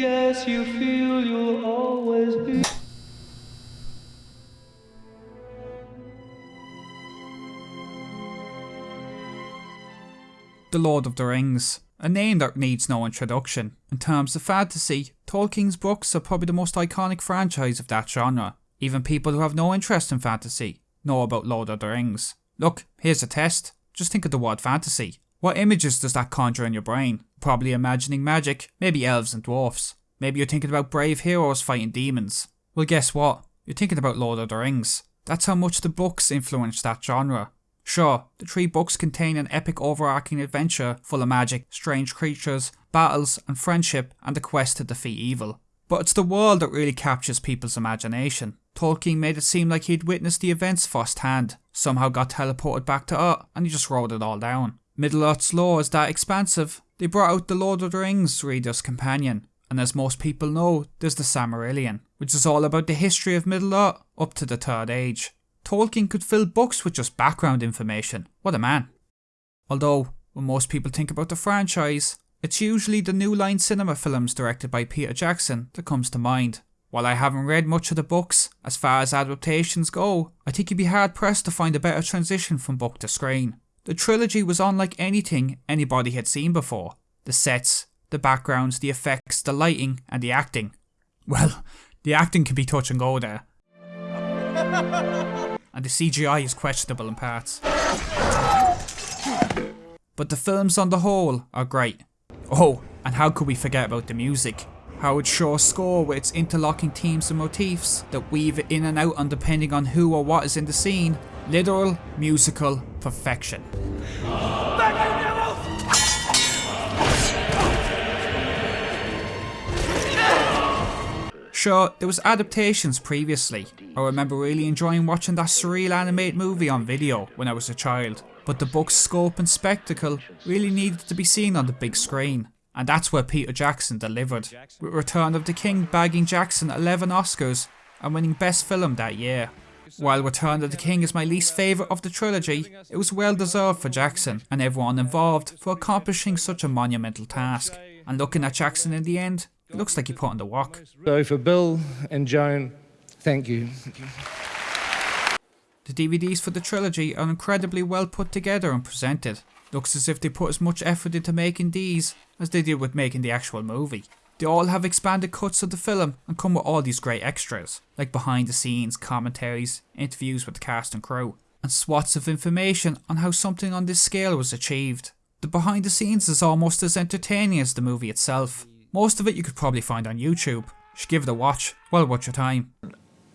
guess you feel you'll always be. The Lord of the Rings, a name that needs no introduction. In terms of fantasy, Tolkien's books are probably the most iconic franchise of that genre. Even people who have no interest in fantasy know about Lord of the Rings. Look, here's a test. Just think of the word fantasy. What images does that conjure in your brain? Probably imagining magic, maybe elves and dwarfs. Maybe you're thinking about brave heroes fighting demons. Well, guess what? You're thinking about Lord of the Rings. That's how much the books influenced that genre. Sure, the three books contain an epic overarching adventure full of magic, strange creatures, battles, and friendship, and the quest to defeat evil. But it's the world that really captures people's imagination. Tolkien made it seem like he'd witnessed the events firsthand, somehow got teleported back to Earth, and he just wrote it all down. Middle Earth's lore is that expansive. They brought out the Lord of the Rings reader's companion, and as most people know, there's the Silmarillion, which is all about the history of Middle Earth up to the Third Age. Tolkien could fill books with just background information. What a man. Although, when most people think about the franchise, it's usually the New Line Cinema films directed by Peter Jackson that comes to mind. While I haven't read much of the books, as far as adaptations go, I think you'd be hard pressed to find a better transition from book to screen. The trilogy was unlike anything anybody had seen before. The sets, the backgrounds, the effects, the lighting, and the acting. Well, the acting can be touch and go there. and the CGI is questionable in parts. But the films on the whole are great. Oh, and how could we forget about the music? How Howard Shore's score with its interlocking themes and motifs that weave in and out on depending on who or what is in the scene. Literal musical perfection. Sure, there was adaptations previously. I remember really enjoying watching that surreal animated movie on video when I was a child. But the book's scope and spectacle really needed to be seen on the big screen. And that's where Peter Jackson delivered, with Return of the King bagging Jackson 11 Oscars and winning Best Film that year. While Return of the King is my least favourite of the trilogy, it was well deserved for Jackson and everyone involved for accomplishing such a monumental task. And looking at Jackson in the end, it looks like he put on the work. So for Bill and Joan, thank you. Thank you. The DVDs for the trilogy are incredibly well put together and presented. Looks as if they put as much effort into making these as they did with making the actual movie. They all have expanded cuts of the film and come with all these great extras, like behind the scenes, commentaries, interviews with the cast and crew, and swats of information on how something on this scale was achieved. The behind the scenes is almost as entertaining as the movie itself. Most of it you could probably find on YouTube. Should give it a watch. Well worth your time.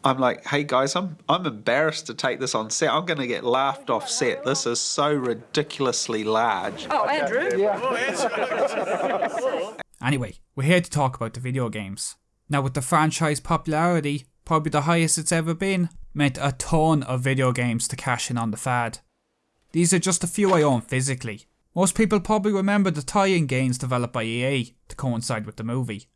I'm like, hey guys, I'm I'm embarrassed to take this on set. I'm going to get laughed off set. This is so ridiculously large. Oh, Andrew. Oh, Anyway, we're here to talk about the video games. Now with the franchise popularity, probably the highest it's ever been, meant a ton of video games to cash in on the fad. These are just a few I own physically. Most people probably remember the tie-in games developed by EA to coincide with the movie.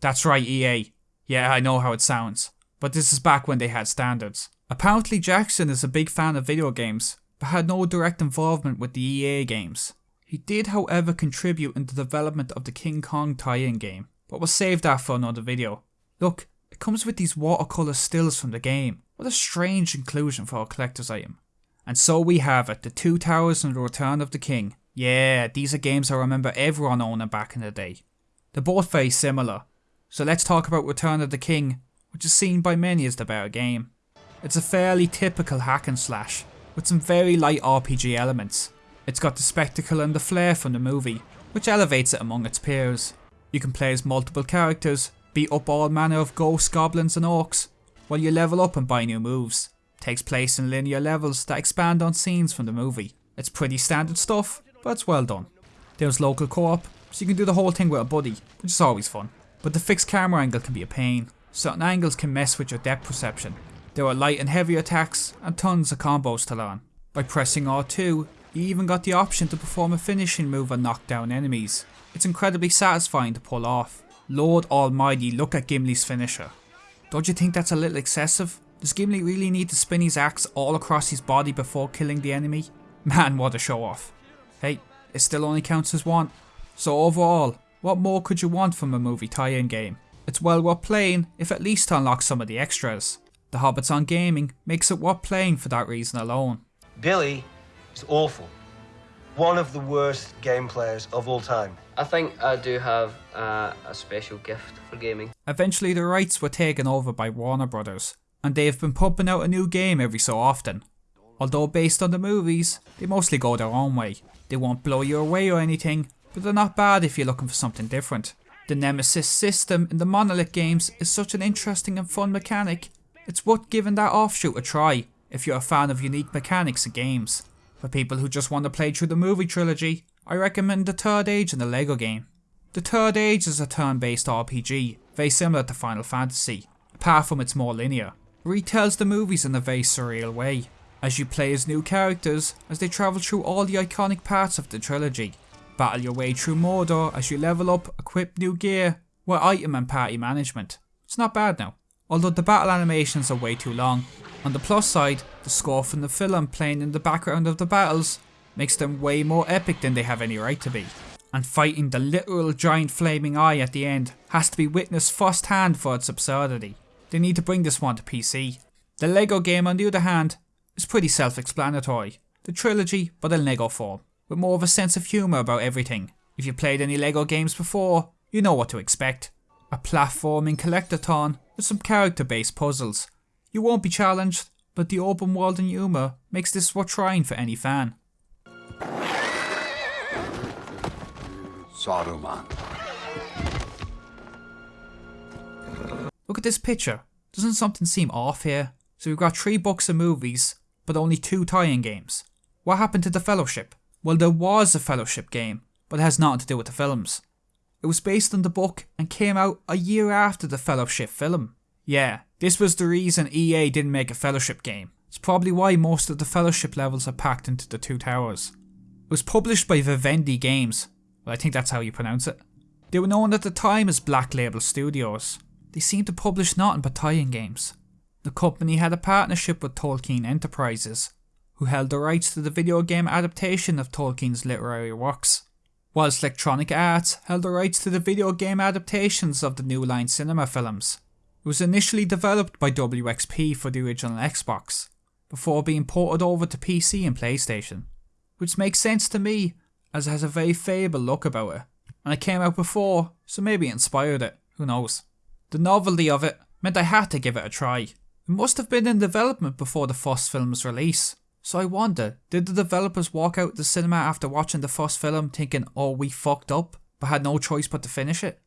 That's right EA. Yeah, I know how it sounds. But this is back when they had standards. Apparently Jackson is a big fan of video games, but had no direct involvement with the EA games. He did however contribute in the development of the King Kong tie-in game, but we'll save that for another video. Look, it comes with these watercolour stills from the game. What a strange inclusion for a collector's item. And so we have it, the Two Towers and the Return of the King. Yeah, these are games I remember everyone owning back in the day. They're both very similar. So let's talk about Return of the King, which is seen by many as the better game. It's a fairly typical hack and slash, with some very light RPG elements. It's got the spectacle and the flair from the movie, which elevates it among its peers. You can play as multiple characters, beat up all manner of ghosts, goblins and orcs, while you level up and buy new moves. It takes place in linear levels that expand on scenes from the movie. It's pretty standard stuff, but it's well done. There's local co-op, so you can do the whole thing with a buddy, which is always fun. But the fixed camera angle can be a pain. Certain angles can mess with your depth perception. There are light and heavy attacks, and tons of combos to learn. By pressing R2, you even got the option to perform a finishing move and knock down enemies. It's incredibly satisfying to pull off. Lord almighty, look at Gimli's finisher. Don't you think that's a little excessive? Does Gimli really need to spin his axe all across his body before killing the enemy? Man, what a show off. Hey, it still only counts as one. So overall, What more could you want from a movie tie-in game? It's well worth playing if at least to unlock some of the extras. The Hobbits on Gaming makes it worth playing for that reason alone. Billy is awful. One of the worst game players of all time. I think I do have uh, a special gift for gaming. Eventually the rights were taken over by Warner Brothers, and they have been pumping out a new game every so often. Although based on the movies, they mostly go their own way. They won't blow you away or anything, but they're not bad if you're looking for something different. The Nemesis system in the Monolith games is such an interesting and fun mechanic, it's worth giving that offshoot a try if you're a fan of unique mechanics in games. For people who just want to play through the movie trilogy, I recommend The Third Age in the LEGO game. The Third Age is a turn-based RPG, very similar to Final Fantasy, apart from it's more linear. It retells the movies in a very surreal way, as you play as new characters as they travel through all the iconic parts of the trilogy. Battle your way through Mordor as you level up, equip new gear, with item and party management. It's not bad now although the battle animations are way too long. On the plus side, the score from the film playing in the background of the battles makes them way more epic than they have any right to be. And fighting the literal giant flaming eye at the end has to be witnessed firsthand for its absurdity. They need to bring this one to PC. The LEGO game on the other hand is pretty self-explanatory. The trilogy but in LEGO form, with more of a sense of humour about everything. If you played any LEGO games before, you know what to expect. A platforming collectathon with some character based puzzles. You won't be challenged, but the open world and humour makes this worth trying for any fan. Saruman. Look at this picture. Doesn't something seem off here? So we've got three books and movies, but only two tie-in games. What happened to the Fellowship? Well, there was a Fellowship game, but it has nothing to do with the films. It was based on the book and came out a year after the Fellowship film. Yeah, this was the reason EA didn't make a Fellowship game. It's probably why most of the Fellowship levels are packed into the two towers. It was published by Vivendi Games. Well, I think that's how you pronounce it. They were known at the time as Black Label Studios. They seemed to publish nothing but tie-in games. The company had a partnership with Tolkien Enterprises, who held the rights to the video game adaptation of Tolkien's literary works whilst Electronic Arts held the rights to the video game adaptations of the New Line Cinema films. It was initially developed by WXP for the original Xbox, before being ported over to PC and PlayStation, which makes sense to me as it has a very fable look about it, and it came out before, so maybe it inspired it, who knows. The novelty of it meant I had to give it a try. It must have been in development before the first film's release, so I wonder, did the developers walk out the cinema after watching the first film thinking, oh we fucked up, but had no choice but to finish it?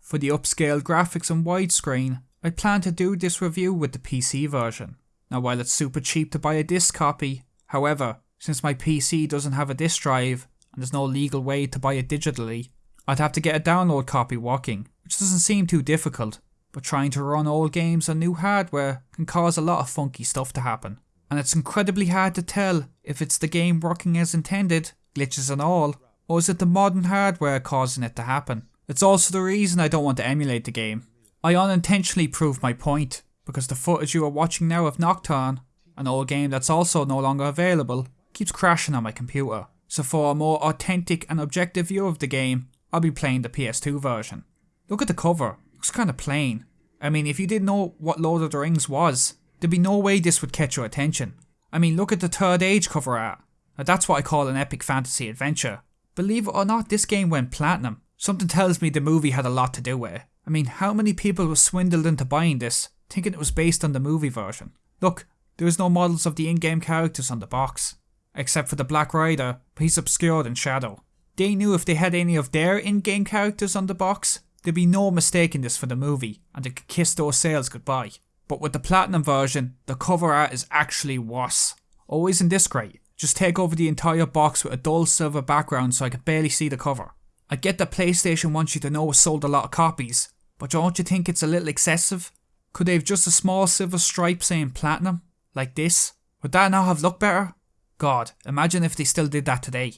For the upscaled graphics and widescreen, I plan to do this review with the PC version. Now while it's super cheap to buy a disc copy, however, since my PC doesn't have a disc drive and there's no legal way to buy it digitally, I'd have to get a download copy working, which doesn't seem too difficult, but trying to run old games on new hardware can cause a lot of funky stuff to happen and it's incredibly hard to tell if it's the game working as intended, glitches and all, or is it the modern hardware causing it to happen. It's also the reason I don't want to emulate the game. I unintentionally proved my point, because the footage you are watching now of Nocturne, an old game that's also no longer available, keeps crashing on my computer. So for a more authentic and objective view of the game, I'll be playing the PS2 version. Look at the cover, looks kinda plain. I mean if you didn't know what Lord of the Rings was, There'd be no way this would catch your attention. I mean, look at the Third Age cover art. Now that's what I call an epic fantasy adventure. Believe it or not, this game went platinum. Something tells me the movie had a lot to do with it. I mean, how many people were swindled into buying this, thinking it was based on the movie version? Look, there is no models of the in-game characters on the box. Except for the Black Rider, but he's obscured in shadow. They knew if they had any of their in-game characters on the box, there'd be no mistaking this for the movie, and they could kiss those sales goodbye. But with the platinum version, the cover art is actually worse. Oh, isn't this great? Just take over the entire box with a dull silver background so I can barely see the cover. I get that PlayStation wants you to know it sold a lot of copies, but don't you think it's a little excessive? Could they have just a small silver stripe saying platinum? Like this? Would that not have looked better? God, imagine if they still did that today.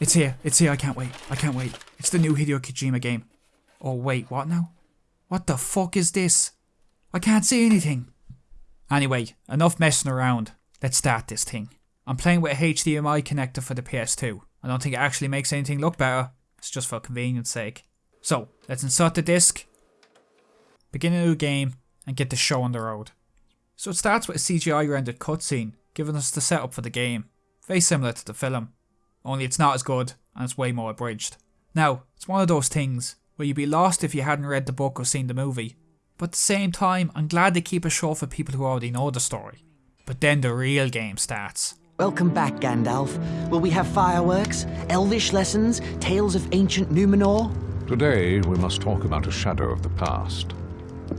It's here, it's here, I can't wait, I can't wait. It's the new Hideo Kojima game. Oh wait, what now? What the fuck is this? I can't see anything. Anyway, enough messing around. Let's start this thing. I'm playing with a HDMI connector for the PS2. I don't think it actually makes anything look better. It's just for convenience sake. So, let's insert the disc, begin a new game, and get the show on the road. So it starts with a CGI rendered cutscene, giving us the setup for the game. Very similar to the film, only it's not as good and it's way more abridged. Now, it's one of those things where you'd be lost if you hadn't read the book or seen the movie, but at the same time, I'm glad they keep it short for people who already know the story. But then the real game starts. Welcome back, Gandalf. Will we have fireworks, elvish lessons, tales of ancient Numenor? Today, we must talk about a shadow of the past.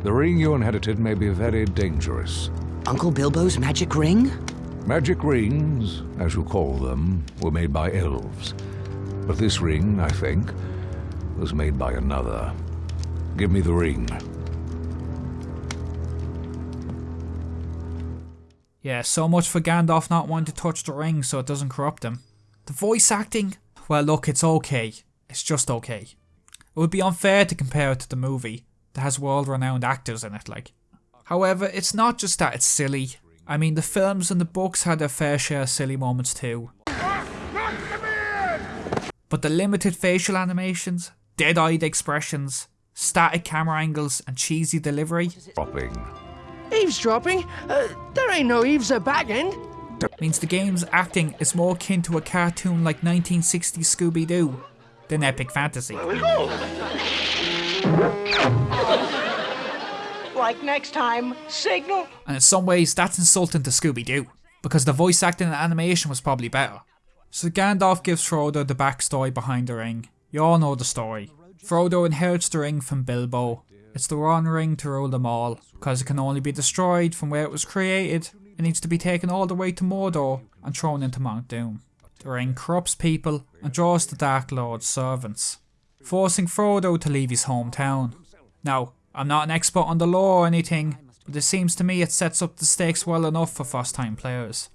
The ring you inherited may be very dangerous. Uncle Bilbo's magic ring? Magic rings, as you call them, were made by elves. But this ring, I think, was made by another. Give me the ring. Yeah, so much for Gandalf not wanting to touch the ring so it doesn't corrupt him. The voice acting? Well look, it's okay. It's just okay. It would be unfair to compare it to the movie that has world renowned actors in it like. However, it's not just that it's silly. I mean the films and the books had their fair share of silly moments too. But the limited facial animations, dead-eyed expressions, static camera angles and cheesy delivery Dropping. Eavesdropping? Uh, there ain't no eaves a bagging. means the game's acting is more akin to a cartoon like 1960s Scooby-Doo than epic fantasy. Like next time, signal. And in some ways that's insulting to Scooby-Doo, because the voice acting and animation was probably better. So Gandalf gives Frodo the backstory behind the ring. You all know the story. Frodo inherits the ring from Bilbo. It's the one ring to rule them all, because it can only be destroyed from where it was created. It needs to be taken all the way to Mordor and thrown into Mount Doom. The ring corrupts people and draws the Dark Lord's servants, forcing Frodo to leave his hometown. Now, I'm not an expert on the lore or anything, but it seems to me it sets up the stakes well enough for first time players.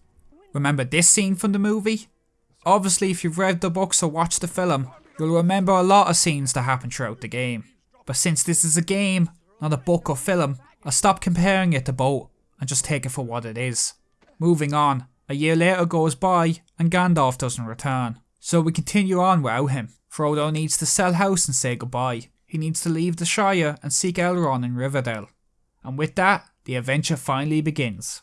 Remember this scene from the movie? Obviously if you've read the books or watched the film, you'll remember a lot of scenes that happen throughout the game. But since this is a game, not a book or film, I'll stop comparing it to both and just take it for what it is. Moving on, a year later goes by and Gandalf doesn't return. So we continue on without him. Frodo needs to sell house and say goodbye. He needs to leave the Shire and seek Elrond in Rivendell. And with that, the adventure finally begins.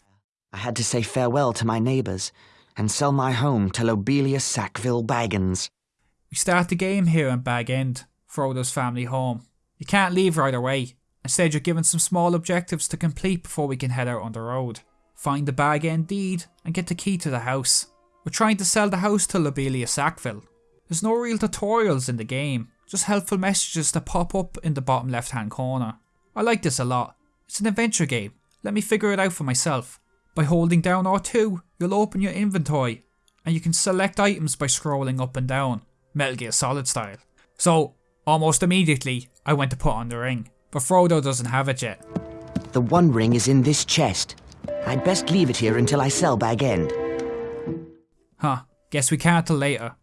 I had to say farewell to my neighbours and sell my home to Lobelia Sackville Baggins. We start the game here in Bag End, Frodo's family home. You can't leave right away. Instead, you're given some small objectives to complete before we can head out on the road. Find the Bag indeed, and get the key to the house. We're trying to sell the house to Lobelia Sackville. There's no real tutorials in the game, just helpful messages that pop up in the bottom left hand corner. I like this a lot. It's an adventure game. Let me figure it out for myself. By holding down R2, you'll open your inventory and you can select items by scrolling up and down, Metal Gear Solid style. So, almost immediately, I went to put on the ring, but Frodo doesn't have it yet. The One Ring is in this chest. I'd best leave it here until I sell Bag End. Huh, guess we can't till later.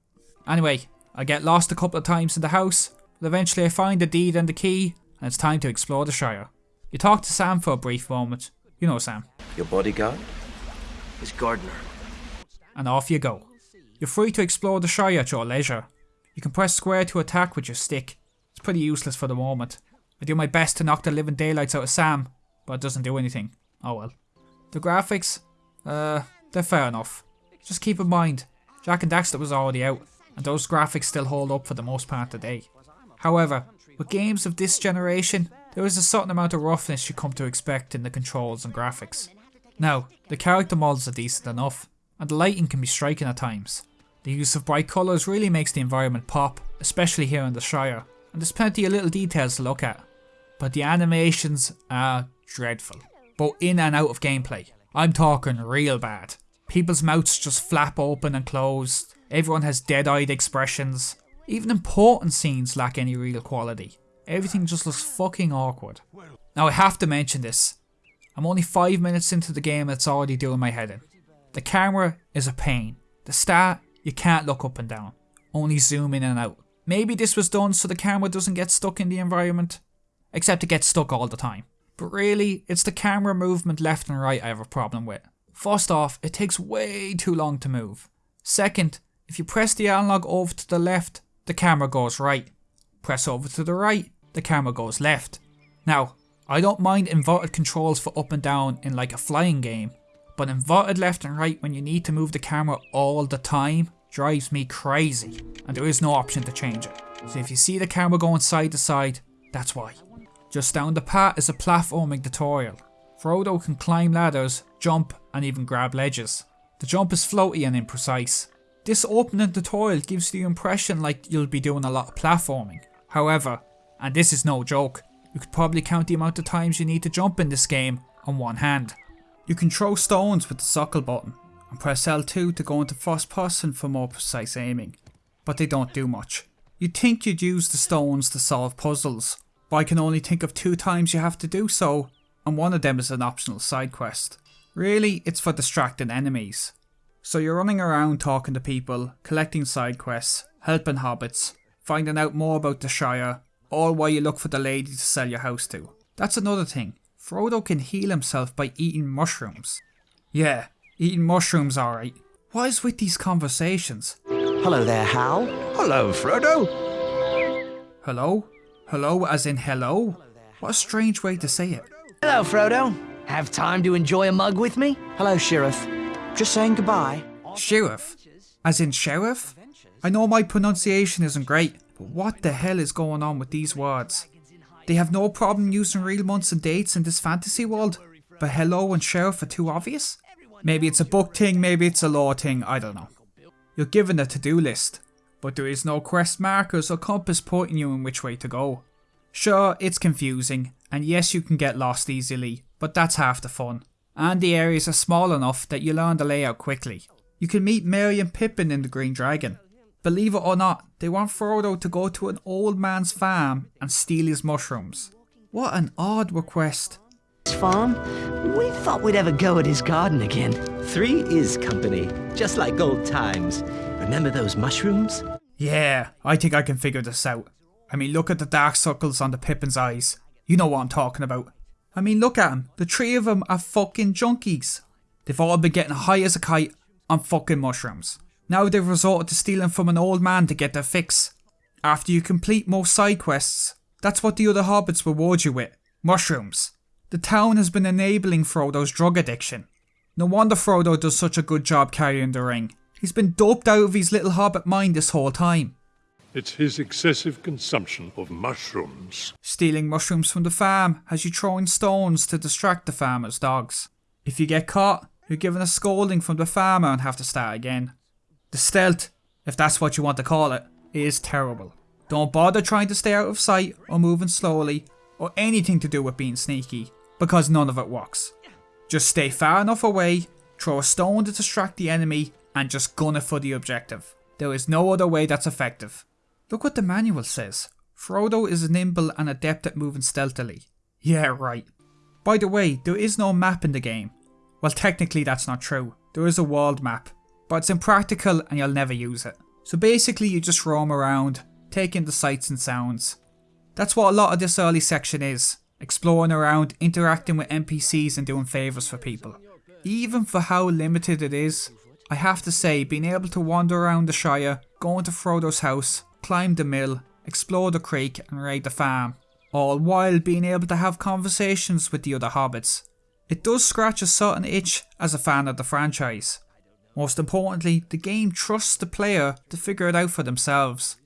Anyway, I get lost a couple of times in the house, but eventually I find the deed and the key, and it's time to explore the Shire. You talk to Sam for a brief moment. You know Sam. Your bodyguard? Is gardener. and off you go. You're free to explore the Shire at your leisure. You can press square to attack with your stick. It's pretty useless for the moment. I do my best to knock the living daylights out of Sam, but it doesn't do anything. Oh well. The graphics, uh, they're fair enough. Just keep in mind, Jak and Daxter was already out, and those graphics still hold up for the most part today. However, with games of this generation, there is a certain amount of roughness you come to expect in the controls and graphics. Now, the character models are decent enough, and the lighting can be striking at times. The use of bright colours really makes the environment pop, especially here in the Shire, and there's plenty of little details to look at. But the animations are dreadful, both in and out of gameplay. I'm talking real bad. People's mouths just flap open and closed, everyone has dead-eyed expressions, even important scenes lack any real quality. Everything just looks fucking awkward. Now I have to mention this. I'm only 5 minutes into the game and it's already doing my head in. The camera is a pain. The start, you can't look up and down. Only zoom in and out. Maybe this was done so the camera doesn't get stuck in the environment. Except it gets stuck all the time. But really, it's the camera movement left and right I have a problem with. First off, it takes way too long to move. Second, if you press the analog over to the left, the camera goes right. Press over to the right, the camera goes left. Now, I don't mind inverted controls for up and down in like a flying game, but inverted left and right when you need to move the camera all the time drives me crazy, and there is no option to change it. So if you see the camera going side to side, that's why. Just down the path is a platforming tutorial. Frodo can climb ladders, jump, and even grab ledges. The jump is floaty and imprecise. This opening tutorial gives the impression like you'll be doing a lot of platforming. However, and this is no joke, you could probably count the amount of times you need to jump in this game on one hand. You can throw stones with the circle button and press L2 to go into first person for more precise aiming, but they don't do much. You'd think you'd use the stones to solve puzzles, but I can only think of two times you have to do so, and one of them is an optional side quest. Really, it's for distracting enemies. So you're running around talking to people, collecting side quests, helping hobbits, finding out more about the Shire, all while you look for the lady to sell your house to. That's another thing. Frodo can heal himself by eating mushrooms. Yeah, eating mushrooms alright. What is with these conversations? Hello there, Hal. Hello, Frodo. Hello? Hello as in hello? What a strange way to say it. Hello, Frodo. Have time to enjoy a mug with me? Hello, Sheriff. Just saying goodbye. Sheriff? As in sheriff? I know my pronunciation isn't great, but what the hell is going on with these words? They have no problem using real months and dates in this fantasy world, but hello and sheriff are too obvious? Maybe it's a book thing, maybe it's a law thing, I don't know. You're given a to-do list, but there is no quest markers or compass pointing you in which way to go. Sure, it's confusing, and yes you can get lost easily, but that's half the fun. And the areas are small enough that you learn the layout quickly. You can meet Merry and Pippin in the Green Dragon. Believe it or not, they want Frodo to go to an old man's farm and steal his mushrooms. What an odd request. His farm? We thought we'd have a go at his garden again. Three is company, just like old times. Remember those mushrooms? Yeah, I think I can figure this out. I mean, look at the dark circles on the Pippin's eyes. You know what I'm talking about. I mean, look at them. The three of them are fucking junkies. They've all been getting high as a kite on fucking mushrooms. Now they've resorted to stealing from an old man to get their fix. After you complete most side quests, that's what the other hobbits reward you with. Mushrooms. The town has been enabling Frodo's drug addiction. No wonder Frodo does such a good job carrying the ring. He's been doped out of his little hobbit mind this whole time. It's his excessive consumption of mushrooms. Stealing mushrooms from the farm has you throwing stones to distract the farmer's dogs. If you get caught, you're given a scolding from the farmer and have to start again. The stealth, if that's what you want to call it, is terrible. Don't bother trying to stay out of sight or moving slowly or anything to do with being sneaky because none of it works. Just stay far enough away, throw a stone to distract the enemy and just gun it for the objective. There is no other way that's effective. Look what the manual says. Frodo is nimble and adept at moving stealthily. Yeah, right. By the way, there is no map in the game. Well, technically that's not true. There is a world map, but it's impractical and you'll never use it. So basically you just roam around, take in the sights and sounds. That's what a lot of this early section is. Exploring around, interacting with NPCs and doing favours for people. Even for how limited it is, I have to say being able to wander around the Shire, go into Frodo's house, climb the mill, explore the creek and raid the farm, all while being able to have conversations with the other hobbits. It does scratch a certain itch as a fan of the franchise. Most importantly, the game trusts the player to figure it out for themselves.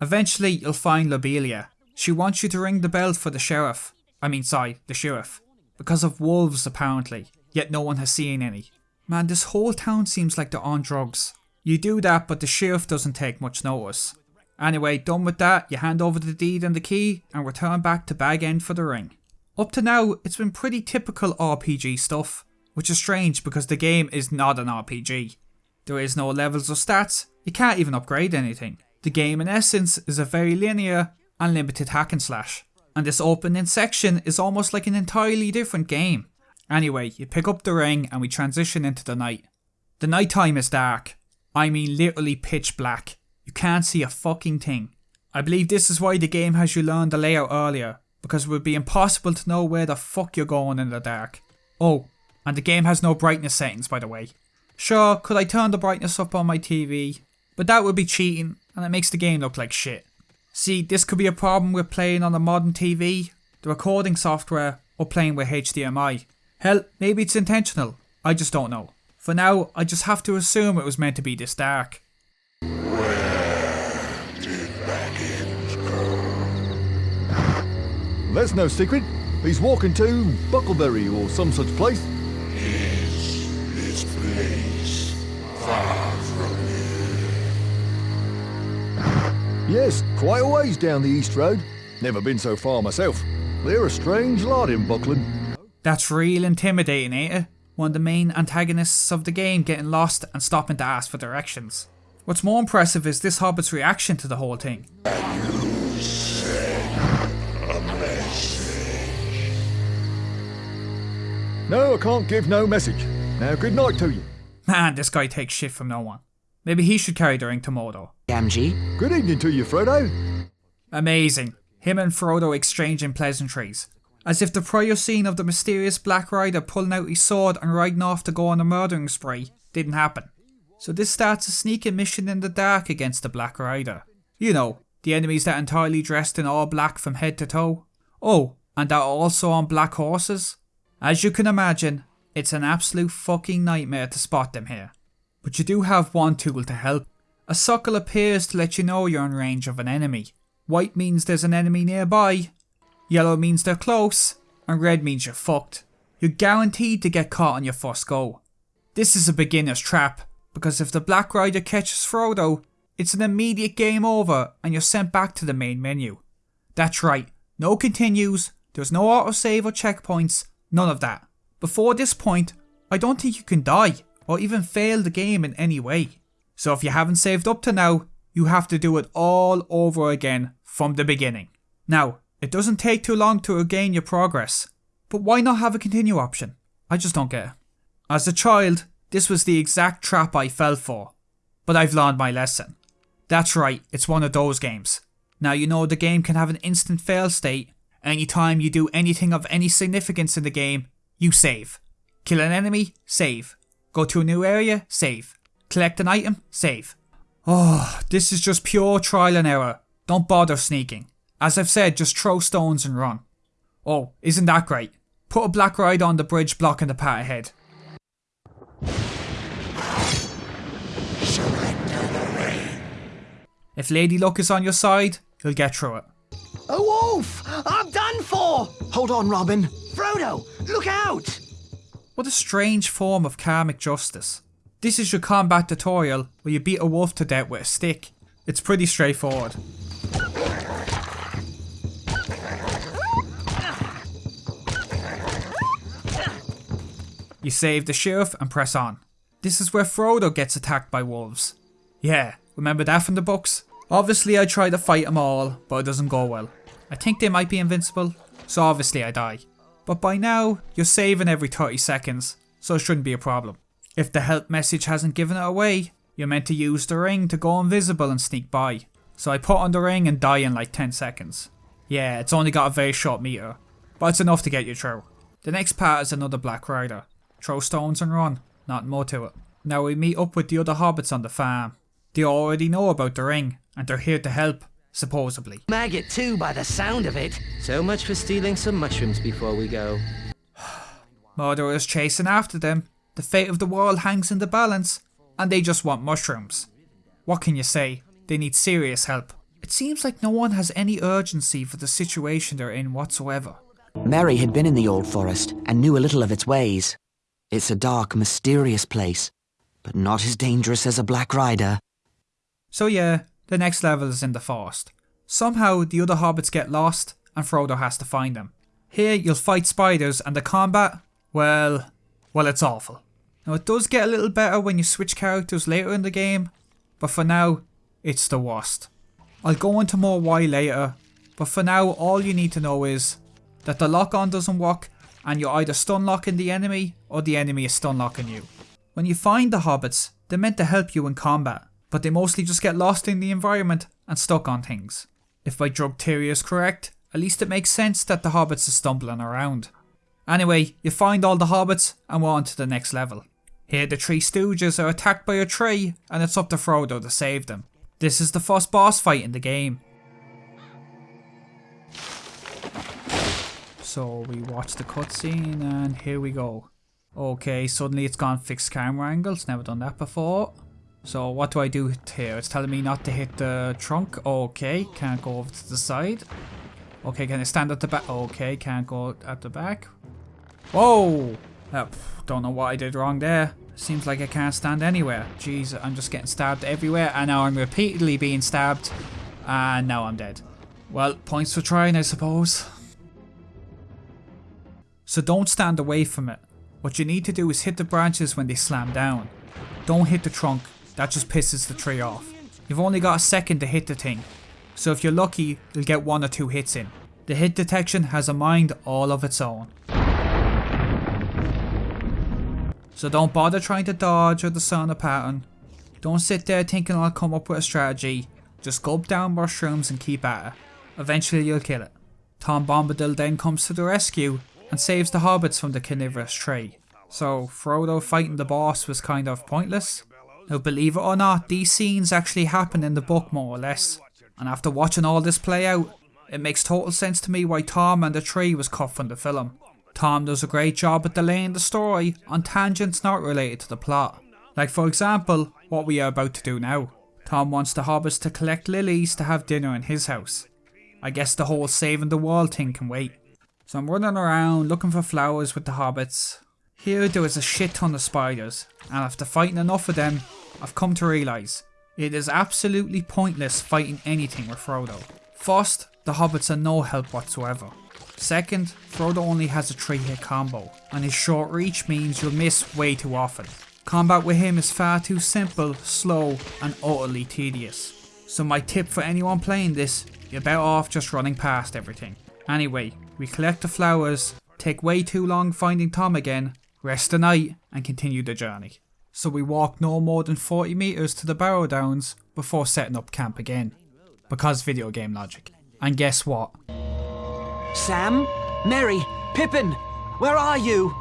Eventually, you'll find Lobelia. She wants you to ring the bell for the sheriff. I mean, sorry, the sheriff. Because of wolves, apparently. Yet no one has seen any. Man, this whole town seems like they're on drugs. You do that, but the sheriff doesn't take much notice. Anyway, done with that, you hand over the deed and the key, and return back to Bag End for the ring. Up to now, it's been pretty typical RPG stuff, which is strange because the game is not an RPG. There is no levels or stats, you can't even upgrade anything. The game in essence is a very linear and limited hack and slash, and this opening section is almost like an entirely different game. Anyway, you pick up the ring and we transition into the night. The night time is dark. I mean literally pitch black. You can't see a fucking thing. I believe this is why the game has you learn the layout earlier, because it would be impossible to know where the fuck you're going in the dark. Oh, and the game has no brightness settings by the way. Sure, could I turn the brightness up on my TV, but that would be cheating and it makes the game look like shit. See, this could be a problem with playing on a modern TV, the recording software, or playing with HDMI. Hell, maybe it's intentional. I just don't know. For now, I just have to assume it was meant to be this dark. That's no secret. He's walking to Bucklebury or some such place. Yes, this place. Far Yes, quite a ways down the East Road. Never been so far myself. They're a strange lot in Buckland. That's real intimidating, ain't it? One of the main antagonists of the game getting lost and stopping to ask for directions. What's more impressive is this hobbit's reaction to the whole thing. No, I can't give no message. Now, good night to you. Man, this guy takes shit from no one. Maybe he should carry the ring to Mordor. Gamgee. Good evening to you, Frodo. Amazing. Him and Frodo exchanging pleasantries. As if the prior scene of the mysterious Black Rider pulling out his sword and riding off to go on a murdering spree didn't happen. So this starts a sneaking mission in the dark against the Black Rider. You know, the enemies that entirely dressed in all black from head to toe. Oh, and that are also on black horses. As you can imagine, it's an absolute fucking nightmare to spot them here. But you do have one tool to help. A suckle appears to let you know you're in range of an enemy. White means there's an enemy nearby, yellow means they're close, and red means you're fucked. You're guaranteed to get caught on your first go. This is a beginner's trap, because if the Black Rider catches Frodo, it's an immediate game over and you're sent back to the main menu. That's right, no continues, there's no autosave or checkpoints, none of that. Before this point, I don't think you can die, or even fail the game in any way. So if you haven't saved up to now, you have to do it all over again from the beginning. Now, it doesn't take too long to regain your progress, but why not have a continue option? I just don't get it. As a child, this was the exact trap I fell for, but I've learned my lesson. That's right, it's one of those games. Now you know the game can have an instant fail state. Anytime you do anything of any significance in the game, you save. Kill an enemy, save. Go to a new area, save. Collect an item, save. Oh, this is just pure trial and error. Don't bother sneaking. As I've said, just throw stones and run. Oh, isn't that great? Put a black ride on the bridge blocking the path ahead. If Lady Luck is on your side, you'll get through it. A wolf! I'm done for! Hold on, Robin. Frodo, look out! What a strange form of karmic justice. This is your combat tutorial where you beat a wolf to death with a stick. It's pretty straightforward. You save the sheriff and press on. This is where Frodo gets attacked by wolves. Yeah, remember that from the books? Obviously I try to fight them all, but it doesn't go well. I think they might be invincible, so obviously I die. But by now, you're saving every 30 seconds, so it shouldn't be a problem. If the help message hasn't given it away, you're meant to use the ring to go invisible and sneak by. So I put on the ring and die in like 10 seconds. Yeah, it's only got a very short meter, but it's enough to get you through. The next part is another Black Rider. Throw stones and run, not more to it. Now we meet up with the other hobbits on the farm. They already know about the ring, and they're here to help, supposedly. Maggot too, by the sound of it. So much for stealing some mushrooms before we go. Mordor is chasing after them. The fate of the world hangs in the balance, and they just want mushrooms. What can you say? They need serious help. It seems like no one has any urgency for the situation they're in whatsoever. Merry had been in the Old Forest and knew a little of its ways. It's a dark, mysterious place, but not as dangerous as a Black Rider. So yeah, the next level is in the forest. Somehow the other hobbits get lost and Frodo has to find them. Here you'll fight spiders and the combat, well, well it's awful. Now it does get a little better when you switch characters later in the game, but for now, it's the worst. I'll go into more why later, but for now all you need to know is that the lock on doesn't work and you're either stun locking the enemy or the enemy is stun locking you. When you find the hobbits, they're meant to help you in combat, but they mostly just get lost in the environment and stuck on things. If my drug theory is correct, at least it makes sense that the hobbits are stumbling around. Anyway, you find all the hobbits and we're on to the next level. Here the three stooges are attacked by a tree and it's up to Frodo to save them. This is the first boss fight in the game. So we watch the cutscene and here we go. Okay, suddenly it's gone fixed camera angles, never done that before. So what do I do here? It's telling me not to hit the trunk. Okay, can't go over to the side. Okay, can I stand at the back? Okay, can't go at the back. Whoa! Uh, don't know what I did wrong there. Seems like I can't stand anywhere. Jeez, I'm just getting stabbed everywhere and now I'm repeatedly being stabbed. And now I'm dead. Well, points for trying, I suppose. So don't stand away from it. What you need to do is hit the branches when they slam down. Don't hit the trunk, that just pisses the tree off. You've only got a second to hit the thing, so if you're lucky, you'll get one or two hits in. The hit detection has a mind all of its own. So don't bother trying to dodge or discern a pattern. Don't sit there thinking I'll come up with a strategy. Just gulp down mushrooms and keep at it. Eventually you'll kill it. Tom Bombadil then comes to the rescue and saves the hobbits from the carnivorous tree. So Frodo fighting the boss was kind of pointless. Now believe it or not, these scenes actually happen in the book more or less. And after watching all this play out, it makes total sense to me why Tom and the tree was cut from the film. Tom does a great job at delaying the story on tangents not related to the plot. Like for example, what we are about to do now. Tom wants the hobbits to collect lilies to have dinner in his house. I guess the whole saving the world thing can wait. So I'm running around looking for flowers with the hobbits. Here there is a shit ton of spiders, and after fighting enough of them, I've come to realise it is absolutely pointless fighting anything with Frodo. First, the hobbits are no help whatsoever. Second, Frodo only has a 3 hit combo, and his short reach means you'll miss way too often. Combat with him is far too simple, slow, and utterly tedious. So my tip for anyone playing this, you're better off just running past everything. Anyway, we collect the flowers, take way too long finding Tom again, rest the night, and continue the journey. So we walk no more than 40 metres to the Barrow Downs before setting up camp again. Because video game logic. And guess what? Sam? Merry? Pippin? Where are you?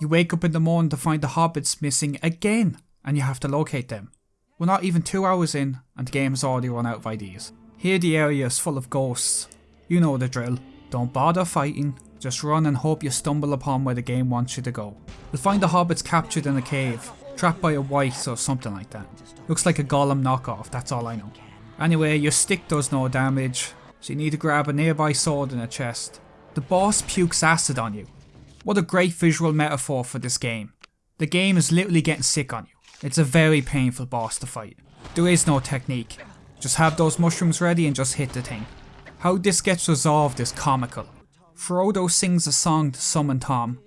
You wake up in the morning to find the hobbits missing again, and you have to locate them. We're not even two hours in, and the game has already run out of ideas. Here the area is full of ghosts. You know the drill. Don't bother fighting, just run and hope you stumble upon where the game wants you to go. You'll find the hobbits captured in a cave, trapped by a wight or something like that. Looks like a Gollum knockoff, that's all I know. Anyway, your stick does no damage, so you need to grab a nearby sword in a chest. The boss pukes acid on you. What a great visual metaphor for this game. The game is literally getting sick on you. It's a very painful boss to fight. There is no technique. Just have those mushrooms ready and just hit the thing. How this gets resolved is comical. Frodo sings a song to summon Tom,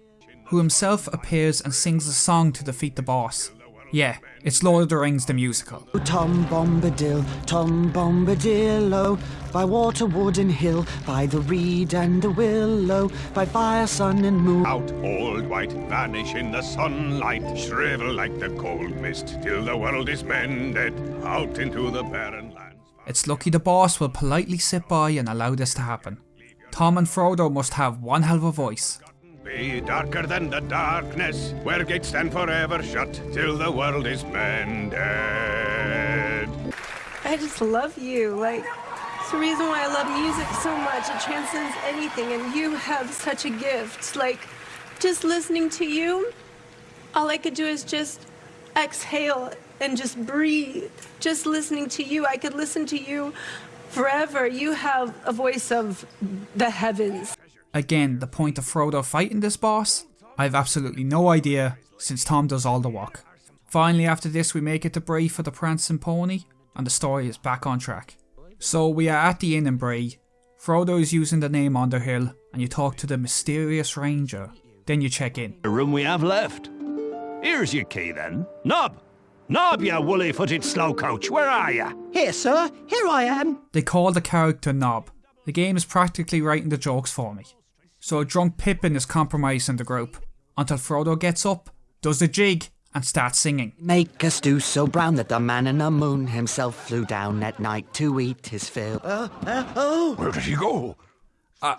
who himself appears and sings a song to defeat the boss. Yeah, it's Lord of the Rings the musical. Oh, Tom Bombadil, Tom Bombadil, Bombadillo, by water, wood and hill, by the reed and the willow, by fire, sun and moon. Out, old wight, vanish in the sunlight, shrivel like the cold mist, till the world is mended, out into the barren lands. It's lucky the boss will politely sit by and allow this to happen. Tom and Frodo must have one hell of a voice. Be darker than the darkness, where gates stand forever shut, till the world is mended. I just love you. Like, it's the reason why I love music so much. It transcends anything, and you have such a gift. Like, just listening to you, all I could do is just exhale and just breathe. Just listening to you, I could listen to you forever. You have a voice of the heavens. Again, the point of Frodo fighting this boss? I have absolutely no idea, since Tom does all the work. Finally after this we make it to Bree for the Prancing Pony, and the story is back on track. So we are at the inn in Bree. Frodo is using the name Underhill, and you talk to the mysterious ranger. Then you check in. The room we have left. Here's your key then. Nob! Nob, you woolly-footed slowcoach, where are you? Here, sir. Here I am. They call the character Nob. The game is practically writing the jokes for me. So a drunk Pippin is compromising the group, until Frodo gets up, does the jig, and starts singing. Make us do so brown that the man in the moon himself flew down at night to eat his fill. Uh, uh, oh! Where did he go? Uh,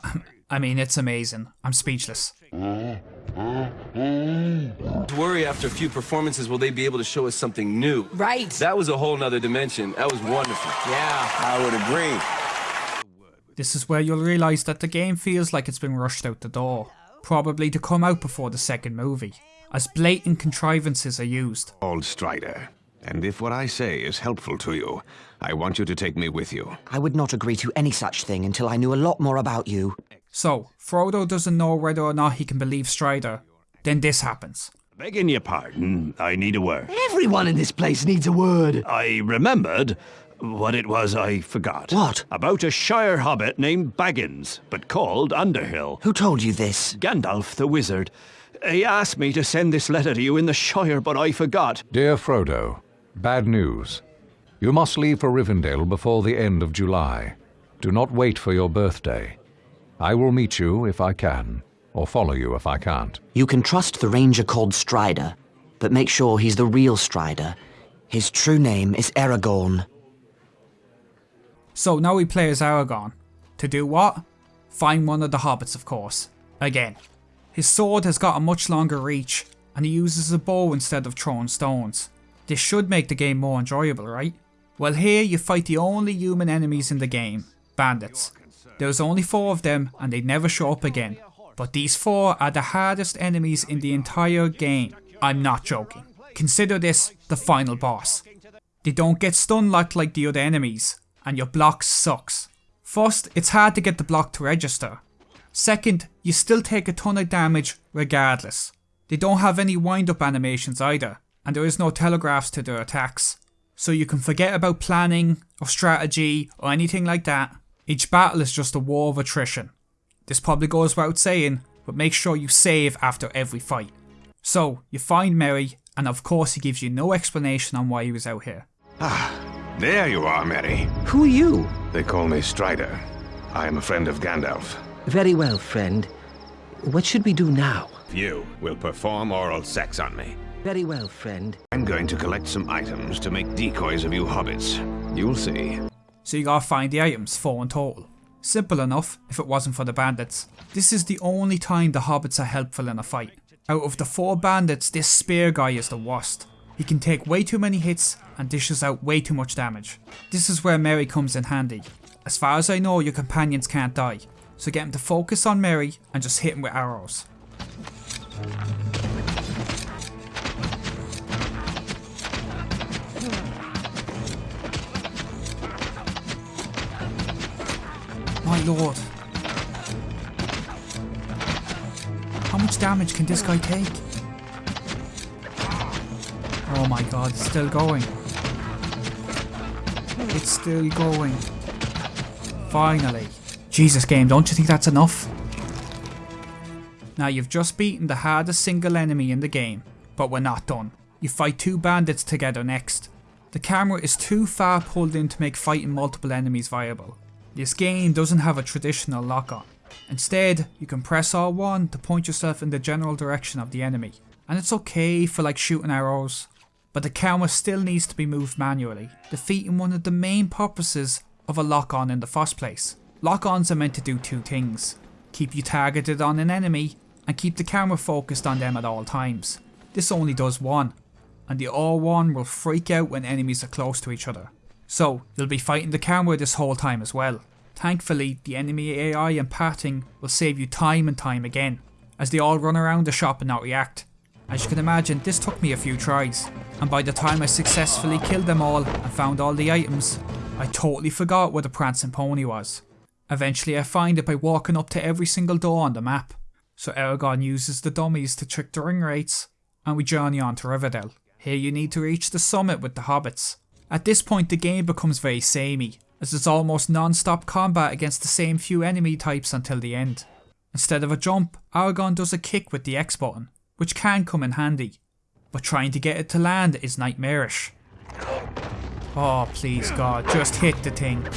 I mean, it's amazing. I'm speechless. To worry after a few performances, will they be able to show us something new? Right. That was a whole nother dimension. That was wonderful. Yeah. I would agree. This is where you'll realise that the game feels like it's been rushed out the door, probably to come out before the second movie, as blatant contrivances are used. Old Strider. And if what I say is helpful to you, I want you to take me with you. I would not agree to any such thing until I knew a lot more about you. So, Frodo doesn't know whether or not he can believe Strider. Then this happens. Begging your pardon, I need a word. Everyone in this place needs a word. I remembered what it was I forgot. What? About a Shire hobbit named Baggins, but called Underhill. Who told you this? Gandalf the wizard. He asked me to send this letter to you in the Shire, but I forgot. Dear Frodo, bad news. You must leave for Rivendell before the end of July. Do not wait for your birthday. I will meet you if I can, or follow you if I can't. You can trust the ranger called Strider, but make sure he's the real Strider. His true name is Aragorn. So now we play as Aragorn. To do what? Find one of the hobbits, of course. Again. His sword has got a much longer reach, and he uses a bow instead of throwing stones. This should make the game more enjoyable, right? Well here you fight the only human enemies in the game, bandits. There's only four of them and they never show up again. But these four are the hardest enemies in the entire game. I'm not joking. Consider this the final boss. They don't get stun locked like the other enemies, and your block sucks. First, it's hard to get the block to register. Second, you still take a ton of damage regardless. They don't have any wind up animations either, and there is no telegraphs to their attacks. So you can forget about planning, or strategy, or anything like that. Each battle is just a war of attrition. This probably goes without saying, but make sure you save after every fight. So, you find Merry, and of course he gives you no explanation on why he was out here. Ah, there you are, Merry. Who are you? They call me Strider. I am a friend of Gandalf. Very well, friend. What should we do now? You will perform oral sex on me. Very well, friend. I'm going to collect some items to make decoys of you hobbits. You'll see. So you gotta find the items, four in total. Simple enough, if it wasn't for the bandits. This is the only time the hobbits are helpful in a fight. Out of the four bandits, this spear guy is the worst. He can take way too many hits and dishes out way too much damage. This is where Merry comes in handy. As far as I know, your companions can't die, so get him to focus on Merry and just hit him with arrows. My lord. How much damage can this guy take? Oh my god, it's still going. It's still going. Finally. Jesus game, don't you think that's enough? Now you've just beaten the hardest single enemy in the game, but we're not done. You fight two bandits together next. The camera is too far pulled in to make fighting multiple enemies viable. This game doesn't have a traditional lock-on. Instead, you can press R1 to point yourself in the general direction of the enemy. And it's okay for like shooting arrows, but the camera still needs to be moved manually, defeating one of the main purposes of a lock-on in the first place. Lock-ons are meant to do two things. Keep you targeted on an enemy, and keep the camera focused on them at all times. This only does one, and the R1 will freak out when enemies are close to each other. So, you'll be fighting the camera this whole time as well. Thankfully, the enemy AI and pathing will save you time and time again, as they all run around the shop and not react. As you can imagine, this took me a few tries, and by the time I successfully killed them all and found all the items, I totally forgot where the prancing pony was. Eventually I find it by walking up to every single door on the map. So Aragorn uses the dummies to trick the ring wraiths, and we journey on to Rivendell. Here you need to reach the summit with the hobbits. At this point the game becomes very samey, as it's almost non-stop combat against the same few enemy types until the end. Instead of a jump, Aragorn does a kick with the X button, which can come in handy, but trying to get it to land is nightmarish. Oh please god, just hit the thing.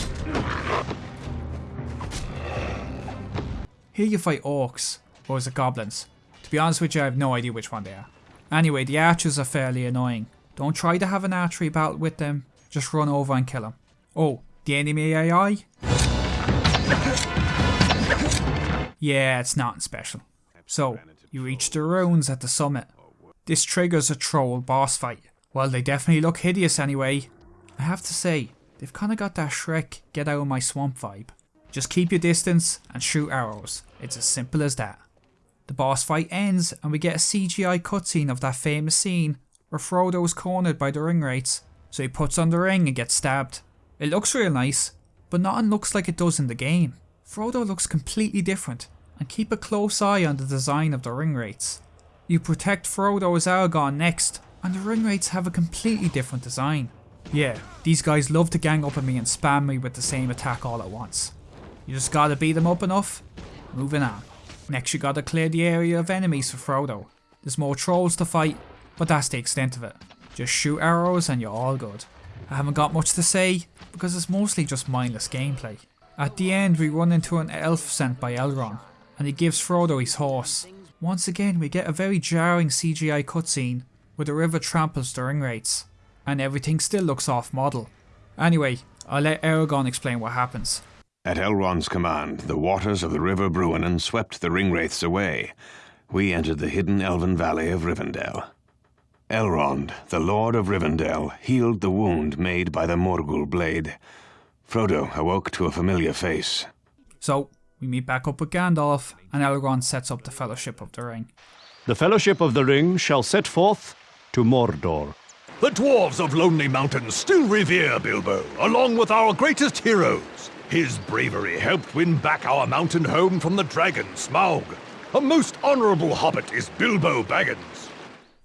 Here you fight orcs, or is it goblins? To be honest with you, I have no idea which one they are. Anyway, the archers are fairly annoying. Don't try to have an archery battle with them, just run over and kill them. Oh, the enemy AI? Yeah, it's nothing special. So, you reach the ruins at the summit. This triggers a troll boss fight. Well, they definitely look hideous anyway. I have to say, they've kinda got that Shrek get out of my swamp vibe. Just keep your distance and shoot arrows. It's as simple as that. The boss fight ends and we get a CGI cutscene of that famous scene where Frodo is cornered by the ring wraiths, so he puts on the ring and gets stabbed. It looks real nice, but nothing looks like it does in the game. Frodo looks completely different, and keep a close eye on the design of the ring wraiths. You protect Frodo as Aragorn next, and the ring wraiths have a completely different design. Yeah, these guys love to gang up on me and spam me with the same attack all at once. You just gotta beat them up enough. Moving on. Next you gotta clear the area of enemies for Frodo. There's more trolls to fight, but that's the extent of it. Just shoot arrows and you're all good. I haven't got much to say, because it's mostly just mindless gameplay. At the end we run into an elf sent by Elrond, and he gives Frodo his horse. Once again we get a very jarring CGI cutscene where the river tramples the ring wraiths, and everything still looks off model. Anyway, I'll let Aragorn explain what happens. At Elrond's command, the waters of the River Bruinen swept the ringwraiths away. We entered the hidden elven valley of Rivendell. Elrond, the Lord of Rivendell, healed the wound made by the Morgul blade. Frodo awoke to a familiar face. So, we meet back up with Gandalf, and Elrond sets up the Fellowship of the Ring. The Fellowship of the Ring shall set forth to Mordor. The dwarves of Lonely Mountain still revere Bilbo, along with our greatest heroes. His bravery helped win back our mountain home from the dragon Smaug. A most honorable hobbit is Bilbo Baggins.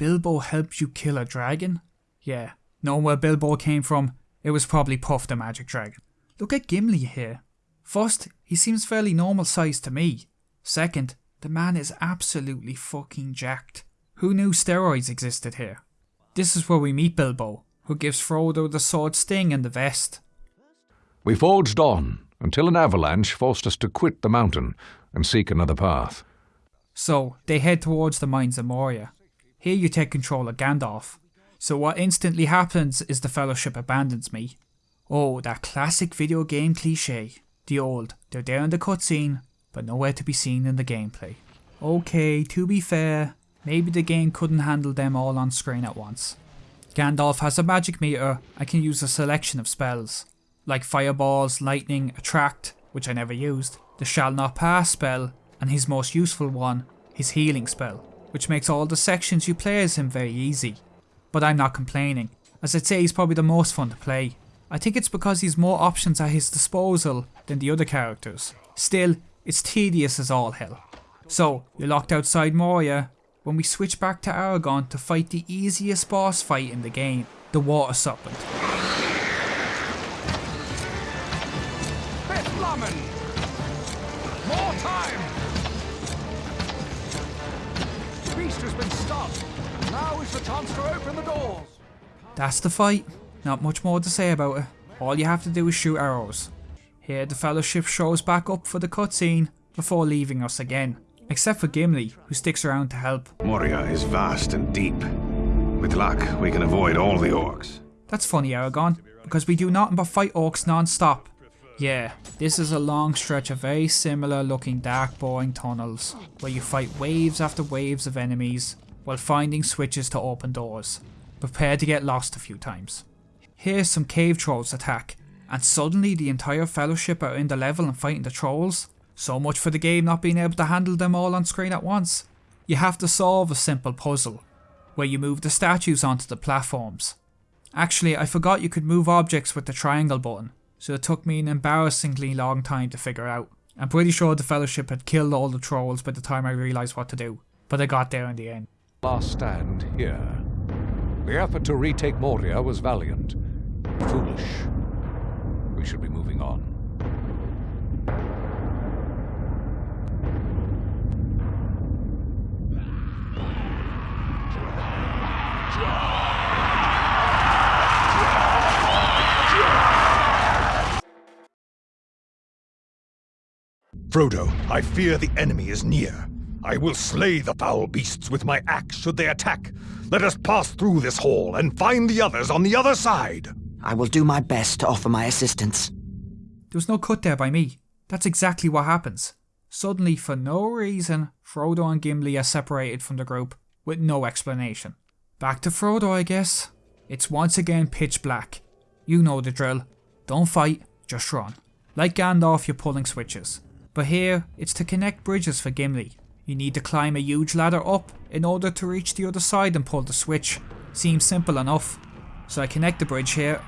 Bilbo helped you kill a dragon? Yeah, knowing where Bilbo came from, it was probably Puff the Magic Dragon. Look at Gimli here. First, he seems fairly normal sized to me. Second, the man is absolutely fucking jacked. Who knew steroids existed here? This is where we meet Bilbo, who gives Frodo the sword sting and the vest. We forged on until an avalanche forced us to quit the mountain and seek another path. So, they head towards the mines of Moria. Here you take control of Gandalf. So what instantly happens is the Fellowship abandons me. Oh, that classic video game cliche. The old, they're there in the cutscene, but nowhere to be seen in the gameplay. Okay, to be fair, maybe the game couldn't handle them all on screen at once. Gandalf has a magic meter and can use a selection of spells, like Fireballs, Lightning, Attract, which I never used, the Shall Not Pass spell, and his most useful one, his Healing spell, which makes all the sections you play as him very easy. But I'm not complaining, as I'd say he's probably the most fun to play. I think it's because he's more options at his disposal than the other characters. Still, it's tedious as all hell. So, you're locked outside Moria, when we switch back to Aragorn to fight the easiest boss fight in the game, the Water Serpent. Has been stopped. Now is the chance to open the doors. That's the fight. Not much more to say about it. All you have to do is shoot arrows. Here the Fellowship shows back up for the cutscene before leaving us again. Except for Gimli, who sticks around to help. Moria is vast and deep. With luck, we can avoid all the orcs. That's funny, Aragorn, because we do nothing but fight orcs non-stop. Yeah, this is a long stretch of very similar looking dark boring tunnels, where you fight waves after waves of enemies, while finding switches to open doors. Prepare to get lost a few times. Here some cave trolls attack, and suddenly the entire fellowship are in the level and fighting the trolls. So much for the game not being able to handle them all on screen at once. You have to solve a simple puzzle, where you move the statues onto the platforms. Actually, I forgot you could move objects with the triangle button, so it took me an embarrassingly long time to figure out. I'm pretty sure the Fellowship had killed all the trolls by the time I realised what to do, but I got there in the end. Last stand here. The effort to retake Moria was valiant. Foolish. We should be moving on. Frodo, I fear the enemy is near. I will slay the foul beasts with my axe should they attack. Let us pass through this hall and find the others on the other side. I will do my best to offer my assistance. There was no cut there by me. That's exactly what happens. Suddenly, for no reason, Frodo and Gimli are separated from the group, with no explanation. Back to Frodo, I guess. It's once again pitch black. You know the drill. Don't fight, just run. Like Gandalf you're pulling switches. But here, it's to connect bridges for Gimli. You need to climb a huge ladder up in order to reach the other side and pull the switch. Seems simple enough. So I connect the bridge here.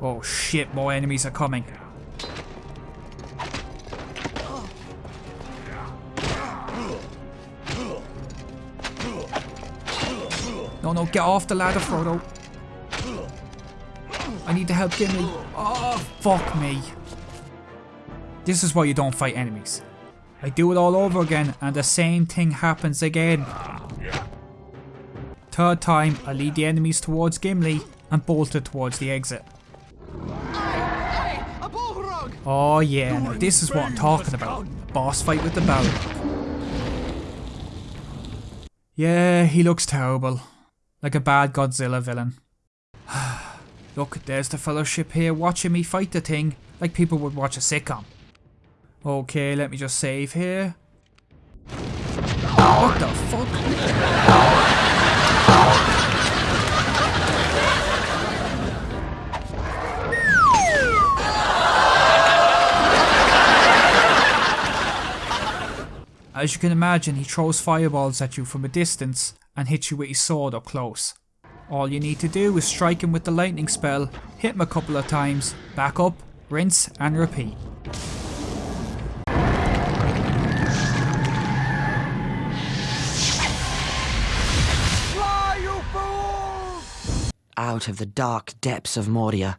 Oh shit, more enemies are coming. No, no, get off the ladder, Frodo. I need to help Gimli. Oh, fuck me. This is why you don't fight enemies. I do it all over again and the same thing happens again. Third time, I lead the enemies towards Gimli and bolted towards the exit. Oh yeah, now this is what I'm talking about. Boss fight with the Balrog. Yeah, he looks terrible. Like a bad Godzilla villain. Look, there's the fellowship here watching me fight the thing, like people would watch a sitcom. Okay, let me just save here. What the fuck? As you can imagine, he throws fireballs at you from a distance and hits you with his sword up close. All you need to do is strike him with the lightning spell, hit him a couple of times, back up, rinse and repeat. Out of the dark depths of Moria,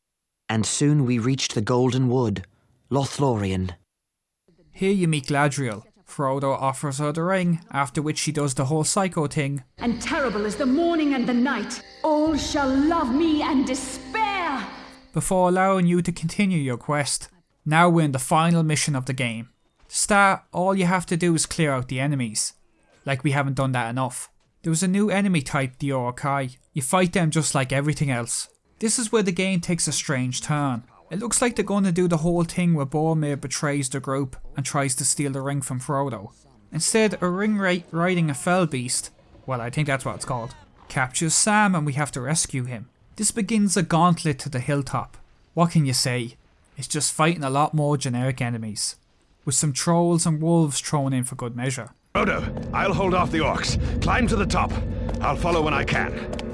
and soon we reached the Golden Wood, Lothlorien. Here you meet Galadriel. Frodo offers her the ring, after which she does the whole psycho thing. And terrible is the morning and the night. All shall love me and despair. Before allowing you to continue your quest. Now we're in the final mission of the game. To start, all you have to do is clear out the enemies. Like we haven't done that enough. There was a new enemy type, the Uruk-hai. You fight them just like everything else. This is where the game takes a strange turn. It looks like they're going to do the whole thing where Boromir betrays the group and tries to steal the ring from Frodo. Instead, a ring riding a fell beast, well I think that's what it's called, captures Sam and we have to rescue him. This begins a gauntlet to the hilltop. What can you say? It's just fighting a lot more generic enemies. With some trolls and wolves thrown in for good measure. Frodo, I'll hold off the orcs. Climb to the top. I'll follow when I can.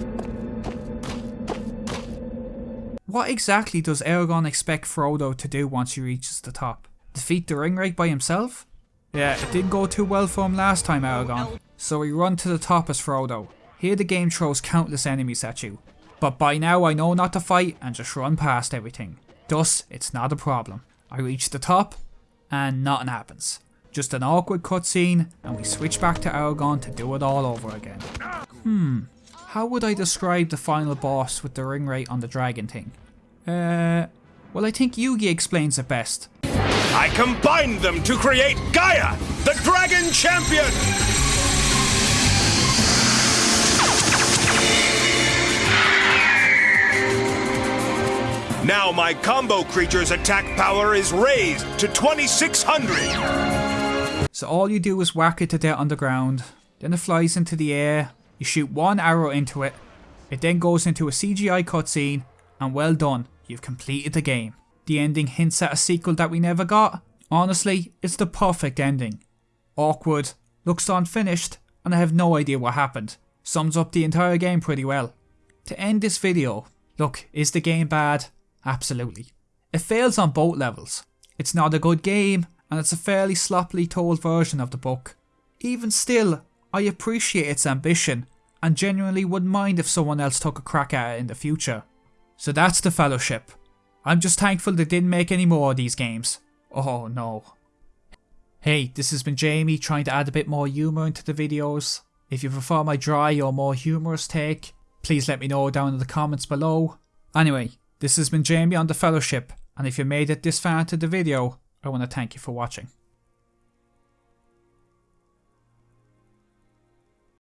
What exactly does Aragorn expect Frodo to do once he reaches the top? Defeat the Ringwraith by himself? Yeah, it didn't go too well for him last time Aragorn, so we run to the top as Frodo. Here the game throws countless enemies at you, but by now I know not to fight and just run past everything. Thus, it's not a problem. I reach the top, and nothing happens. Just an awkward cutscene, and we switch back to Aragorn to do it all over again. Hmm, how would I describe the final boss with the Ringwraith on the dragon thing? Uh, well I think Yugi explains it best. I combined them to create Gaia, the Dragon Champion! Now my combo creature's attack power is raised to 2600! So all you do is whack it to death on the ground, then it flies into the air, you shoot one arrow into it, it then goes into a CGI cutscene, and well done, you've completed the game. The ending hints at a sequel that we never got. Honestly, it's the perfect ending. Awkward, looks unfinished, and I have no idea what happened. Sums up the entire game pretty well. To end this video, look, is the game bad? Absolutely. It fails on both levels. It's not a good game, and it's a fairly sloppily told version of the book. Even still, I appreciate its ambition, and genuinely wouldn't mind if someone else took a crack at it in the future. So that's the Fellowship. I'm just thankful they didn't make any more of these games. Oh no. Hey, this has been Jamie trying to add a bit more humour into the videos. If you prefer my dry or more humorous take, please let me know down in the comments below. Anyway, this has been Jamie on The Fellowship, and if you made it this far into the video, I want to thank you for watching.